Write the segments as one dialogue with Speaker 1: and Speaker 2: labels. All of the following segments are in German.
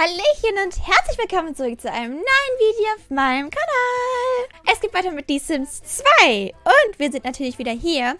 Speaker 1: Hallöchen und herzlich willkommen zurück zu einem neuen Video auf meinem Kanal. Es geht weiter mit The Sims 2 und wir sind natürlich wieder hier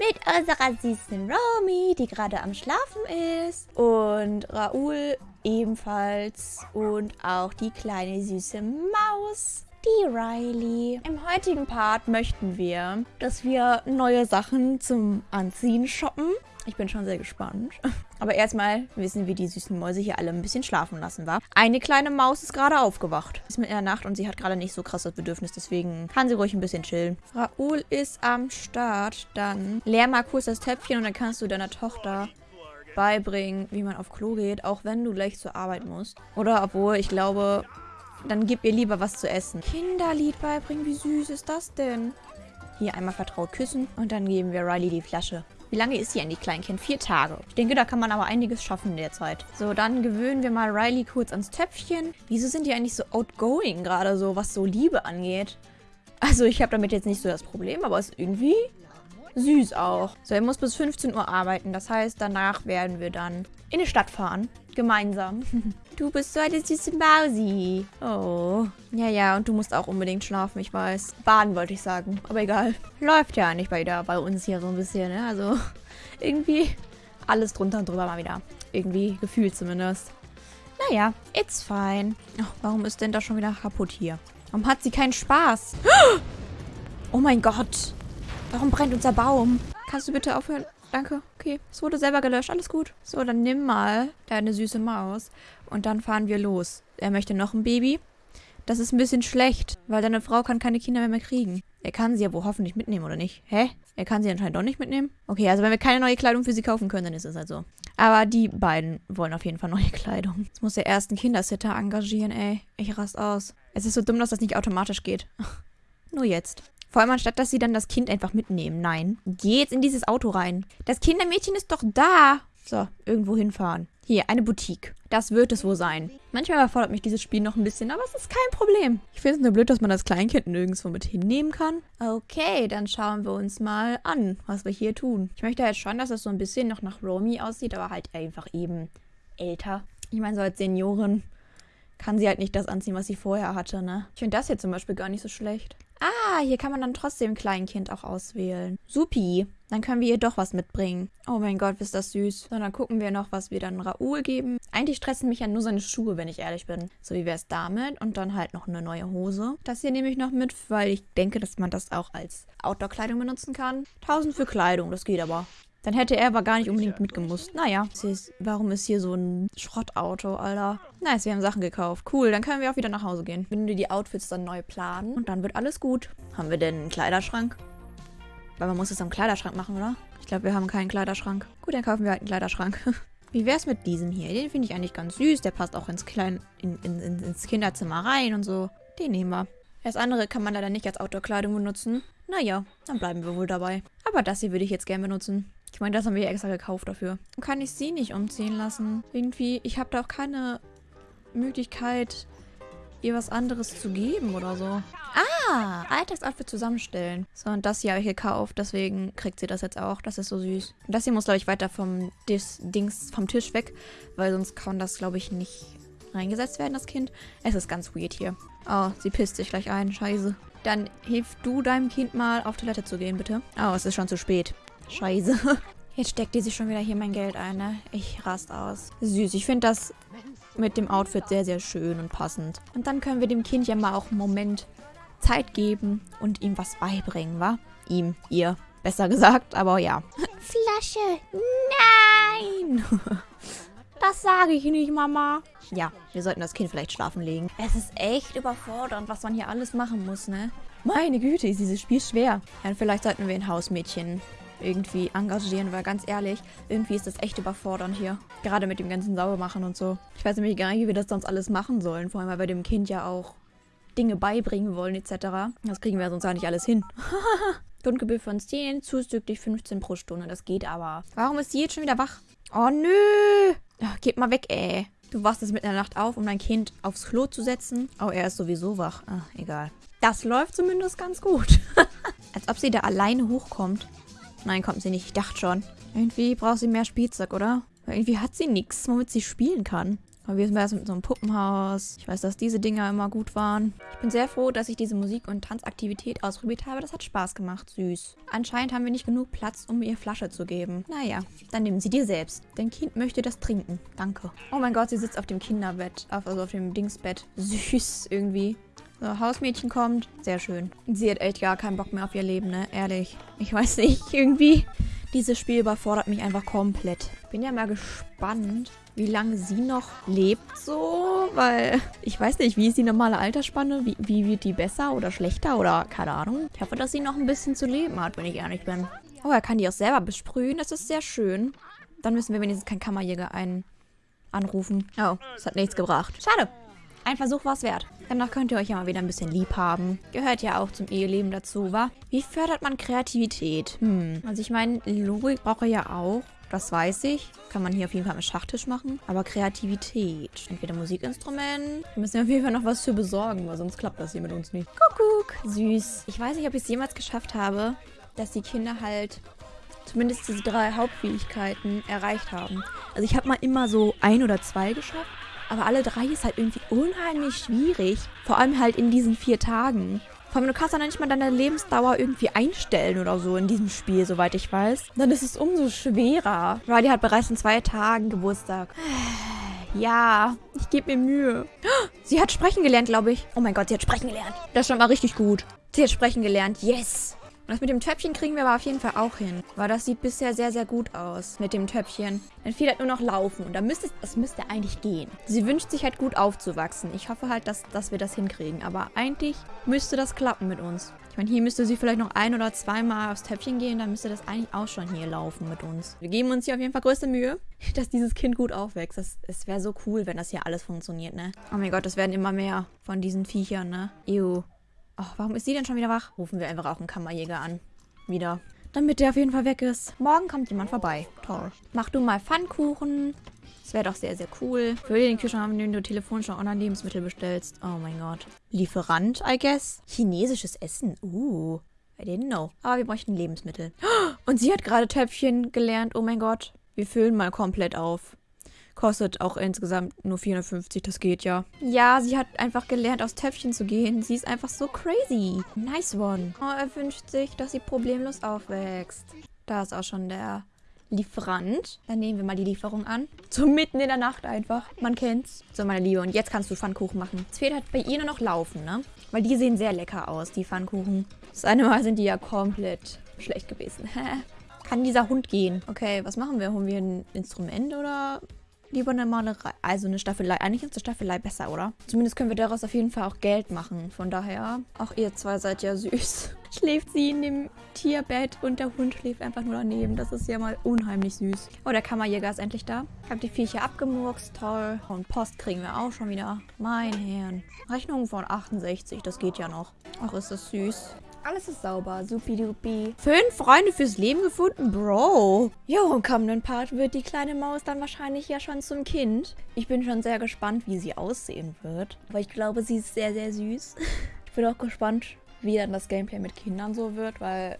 Speaker 1: mit unserer süßen Romy, die gerade am Schlafen ist und Raoul ebenfalls und auch die kleine süße Maus. Die Riley. Im heutigen Part möchten wir, dass wir neue Sachen zum Anziehen shoppen. Ich bin schon sehr gespannt. Aber erstmal wissen wir die süßen Mäuse hier alle ein bisschen schlafen lassen, wa? Eine kleine Maus ist gerade aufgewacht. Ist mit in der Nacht und sie hat gerade nicht so krasses Bedürfnis, deswegen kann sie ruhig ein bisschen chillen. Raoul ist am Start. Dann leer mal kurz das Töpfchen und dann kannst du deiner Tochter beibringen, wie man auf Klo geht, auch wenn du gleich zur Arbeit musst. Oder obwohl, ich glaube, dann gib ihr lieber was zu essen. Kinderlied beibringen, wie süß ist das denn? Hier einmal vertraut küssen und dann geben wir Riley die Flasche. Wie lange ist sie eigentlich, Kleinkind? Vier Tage. Ich denke, da kann man aber einiges schaffen in der Zeit. So, dann gewöhnen wir mal Riley kurz ans Töpfchen. Wieso sind die eigentlich so outgoing gerade so, was so Liebe angeht? Also, ich habe damit jetzt nicht so das Problem, aber es ist irgendwie süß auch. So, er muss bis 15 Uhr arbeiten. Das heißt, danach werden wir dann in die Stadt fahren. Gemeinsam. Du bist so eine süße Mausi. Oh. Ja, ja, und du musst auch unbedingt schlafen, ich weiß. Baden wollte ich sagen, aber egal. Läuft ja nicht bei, der, bei uns hier so ein bisschen, ne? Also, irgendwie alles drunter und drüber mal wieder. Irgendwie gefühlt zumindest. Naja, it's fine. Oh, warum ist denn das schon wieder kaputt hier? Warum hat sie keinen Spaß? Oh mein Gott. Warum brennt unser Baum? Kannst du bitte aufhören? Danke. Okay. Es wurde selber gelöscht. Alles gut. So, dann nimm mal deine süße Maus. Und dann fahren wir los. Er möchte noch ein Baby. Das ist ein bisschen schlecht, weil deine Frau kann keine Kinder mehr, mehr kriegen. Er kann sie ja wohl hoffentlich mitnehmen, oder nicht? Hä? Er kann sie anscheinend doch nicht mitnehmen? Okay, also wenn wir keine neue Kleidung für sie kaufen können, dann ist es halt so. Aber die beiden wollen auf jeden Fall neue Kleidung. Jetzt muss der ersten Kindersitter engagieren, ey. Ich rast aus. Es ist so dumm, dass das nicht automatisch geht. Nur jetzt. Vor allem anstatt, dass sie dann das Kind einfach mitnehmen. Nein. Geh jetzt in dieses Auto rein. Das Kindermädchen ist doch da. So, irgendwo hinfahren. Hier, eine Boutique. Das wird es wohl sein. Manchmal erfordert mich dieses Spiel noch ein bisschen, aber es ist kein Problem. Ich finde es nur blöd, dass man das Kleinkind nirgendwo mit hinnehmen kann. Okay, dann schauen wir uns mal an, was wir hier tun. Ich möchte halt schon, dass es so ein bisschen noch nach Romy aussieht, aber halt einfach eben älter. Ich meine, so als Seniorin kann sie halt nicht das anziehen, was sie vorher hatte, ne? Ich finde das hier zum Beispiel gar nicht so schlecht. Ah, hier kann man dann trotzdem Kleinkind auch auswählen. Supi. Dann können wir ihr doch was mitbringen. Oh mein Gott, ist das süß. So, dann gucken wir noch, was wir dann Raoul geben. Eigentlich stressen mich ja nur seine Schuhe, wenn ich ehrlich bin. So, wie wäre es damit? Und dann halt noch eine neue Hose. Das hier nehme ich noch mit, weil ich denke, dass man das auch als Outdoor-Kleidung benutzen kann. 1000 für Kleidung, das geht aber. Dann hätte er aber gar nicht unbedingt mitgemusst. Naja, ist, warum ist hier so ein Schrottauto, Alter? Nice, wir haben Sachen gekauft. Cool, dann können wir auch wieder nach Hause gehen. Wenn wir die Outfits dann neu planen und dann wird alles gut. Haben wir denn einen Kleiderschrank? Weil man muss es am Kleiderschrank machen, oder? Ich glaube, wir haben keinen Kleiderschrank. Gut, dann kaufen wir halt einen Kleiderschrank. Wie wäre es mit diesem hier? Den finde ich eigentlich ganz süß. Der passt auch ins, Klein in, in, in, ins Kinderzimmer rein und so. Den nehmen wir. Das andere kann man leider nicht als Outdoor-Kleidung benutzen. Naja, dann bleiben wir wohl dabei. Aber das hier würde ich jetzt gerne benutzen. Ich meine, das haben wir extra gekauft dafür. Kann ich sie nicht umziehen lassen? Irgendwie, ich habe da auch keine Möglichkeit, ihr was anderes zu geben oder so. Ah, Alltagsoutfit zusammenstellen. So, und das hier habe ich gekauft, deswegen kriegt sie das jetzt auch. Das ist so süß. Und das hier muss, glaube ich, weiter vom Dis Dings, vom Tisch weg, weil sonst kann das, glaube ich, nicht reingesetzt werden, das Kind. Es ist ganz weird hier. Oh, sie pisst sich gleich ein. Scheiße. Dann hilf du deinem Kind mal auf Toilette zu gehen, bitte. Oh, es ist schon zu spät. Scheiße. Jetzt steckt die sich schon wieder hier mein Geld ein, ne? Ich rast aus. Süß. Ich finde das mit dem Outfit sehr, sehr schön und passend. Und dann können wir dem Kind ja mal auch einen Moment Zeit geben und ihm was beibringen, wa? Ihm, ihr, besser gesagt, aber ja. Flasche, nein! Das sage ich nicht, Mama. Ja, wir sollten das Kind vielleicht schlafen legen. Es ist echt überfordernd, was man hier alles machen muss, ne? Meine Güte, ist dieses Spiel schwer. Ja, vielleicht sollten wir ein Hausmädchen irgendwie engagieren, weil ganz ehrlich, irgendwie ist das echt überfordernd hier. Gerade mit dem ganzen Saubermachen und so. Ich weiß nämlich gar nicht, wie wir das sonst alles machen sollen. Vor allem, weil wir dem Kind ja auch Dinge beibringen wollen etc. Das kriegen wir sonst gar nicht alles hin. Grundgebühr von 10, zuzüglich 15 pro Stunde. Das geht aber. Warum ist sie jetzt schon wieder wach? Oh, nö. Ach, geht mal weg, ey. Du wachst jetzt in der Nacht auf, um dein Kind aufs Klo zu setzen. Oh, er ist sowieso wach. Ach, egal. Das läuft zumindest ganz gut. Als ob sie da alleine hochkommt. Nein, kommt sie nicht. Ich dachte schon. Irgendwie braucht sie mehr Spielzeug, oder? Weil irgendwie hat sie nichts, womit sie spielen kann. Aber wie ist das mit so einem Puppenhaus? Ich weiß, dass diese Dinger immer gut waren. Ich bin sehr froh, dass ich diese Musik- und Tanzaktivität ausprobiert habe. Das hat Spaß gemacht. Süß. Anscheinend haben wir nicht genug Platz, um ihr Flasche zu geben. Naja, dann nehmen sie dir selbst. Dein Kind möchte das trinken. Danke. Oh mein Gott, sie sitzt auf dem Kinderbett. Also auf dem Dingsbett. Süß irgendwie. So, Hausmädchen kommt. Sehr schön. Sie hat echt gar keinen Bock mehr auf ihr Leben, ne? Ehrlich. Ich weiß nicht, irgendwie. Dieses Spiel überfordert mich einfach komplett. Bin ja mal gespannt, wie lange sie noch lebt so, weil ich weiß nicht, wie ist die normale Altersspanne? Wie, wie wird die besser oder schlechter oder keine Ahnung. Ich hoffe, dass sie noch ein bisschen zu leben hat, wenn ich ehrlich bin. Oh, er kann die auch selber besprühen. Das ist sehr schön. Dann müssen wir wenigstens keinen Kammerjäger ein anrufen. Oh, das hat nichts gebracht. Schade. Ein Versuch war es wert. Danach könnt ihr euch ja mal wieder ein bisschen lieb haben. Gehört ja auch zum Eheleben dazu, wa? Wie fördert man Kreativität? Hm. Also ich meine, Logik braucht er ja auch. Das weiß ich. Kann man hier auf jeden Fall am Schachtisch machen. Aber Kreativität. Entweder Musikinstrument. Da müssen wir auf jeden Fall noch was für besorgen, weil sonst klappt das hier mit uns nicht. Kuckuck. Süß. Ich weiß nicht, ob ich es jemals geschafft habe, dass die Kinder halt zumindest diese drei Hauptfähigkeiten erreicht haben. Also ich habe mal immer so ein oder zwei geschafft. Aber alle drei ist halt irgendwie unheimlich schwierig. Vor allem halt in diesen vier Tagen. Vor allem, du kannst dann nicht mal deine Lebensdauer irgendwie einstellen oder so in diesem Spiel, soweit ich weiß. Dann ist es umso schwerer. Riley hat bereits in zwei Tagen Geburtstag. Ja, ich gebe mir Mühe. Sie hat sprechen gelernt, glaube ich. Oh mein Gott, sie hat sprechen gelernt. Das ist schon mal richtig gut. Sie hat sprechen gelernt. Yes. Und das mit dem Töpfchen kriegen wir aber auf jeden Fall auch hin. Weil das sieht bisher sehr, sehr gut aus mit dem Töpfchen. Dann fehlt halt nur noch Laufen. Und da müsste das müsste eigentlich gehen. Sie wünscht sich halt gut aufzuwachsen. Ich hoffe halt, dass, dass wir das hinkriegen. Aber eigentlich müsste das klappen mit uns. Ich meine, hier müsste sie vielleicht noch ein- oder zweimal aufs Töpfchen gehen. Dann müsste das eigentlich auch schon hier laufen mit uns. Wir geben uns hier auf jeden Fall größte Mühe, dass dieses Kind gut aufwächst. Es wäre so cool, wenn das hier alles funktioniert, ne? Oh mein Gott, es werden immer mehr von diesen Viechern, ne? Ew. Ach, warum ist sie denn schon wieder wach? Rufen wir einfach auch einen Kammerjäger an. Wieder. Damit der auf jeden Fall weg ist. Morgen kommt jemand vorbei. Toll. Mach du mal Pfannkuchen. Das wäre doch sehr, sehr cool. Für den Kühlschrank haben, wenn du telefonisch noch online Lebensmittel bestellst. Oh mein Gott. Lieferant, I guess. Chinesisches Essen. Uh. I didn't know. Aber wir bräuchten Lebensmittel. Und sie hat gerade Töpfchen gelernt. Oh mein Gott. Wir füllen mal komplett auf. Kostet auch insgesamt nur 450, das geht ja. Ja, sie hat einfach gelernt, aus Töpfchen zu gehen. Sie ist einfach so crazy. Nice one. Oh, er wünscht sich, dass sie problemlos aufwächst. Da ist auch schon der Lieferant. Dann nehmen wir mal die Lieferung an. So mitten in der Nacht einfach. Man kennt's. So, meine Liebe, und jetzt kannst du Pfannkuchen machen. Es fehlt halt bei ihr nur noch Laufen, ne? Weil die sehen sehr lecker aus, die Pfannkuchen. Das eine Mal sind die ja komplett schlecht gewesen. Kann dieser Hund gehen? Okay, was machen wir? Holen wir ein Instrument oder lieber eine Malerei. Also eine Staffelei. Eigentlich ist eine Staffelei besser, oder? Zumindest können wir daraus auf jeden Fall auch Geld machen. Von daher, auch ihr zwei seid ja süß. Schläft sie in dem Tierbett und der Hund schläft einfach nur daneben. Das ist ja mal unheimlich süß. Oh, der Kammerjäger ist endlich da. Ich habe die Viecher abgemurkst. Toll. Und Post kriegen wir auch schon wieder. Mein Herrn. Rechnung von 68. Das geht ja noch. Ach, ist das süß. Alles ist sauber. Supidupi. Fünf Freunde fürs Leben gefunden? Bro. Jo, im kommenden Part wird die kleine Maus dann wahrscheinlich ja schon zum Kind. Ich bin schon sehr gespannt, wie sie aussehen wird. Aber ich glaube, sie ist sehr, sehr süß. Ich bin auch gespannt, wie dann das Gameplay mit Kindern so wird, weil...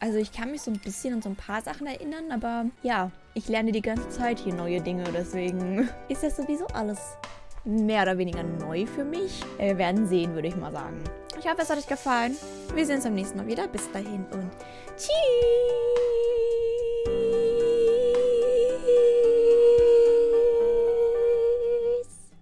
Speaker 1: Also ich kann mich so ein bisschen an so ein paar Sachen erinnern, aber ja, ich lerne die ganze Zeit hier neue Dinge, deswegen ist das sowieso alles mehr oder weniger neu für mich. Äh, Wir werden sehen, würde ich mal sagen. Ich hoffe, es hat euch gefallen. Wir sehen uns beim nächsten Mal wieder. Bis dahin und tschüss.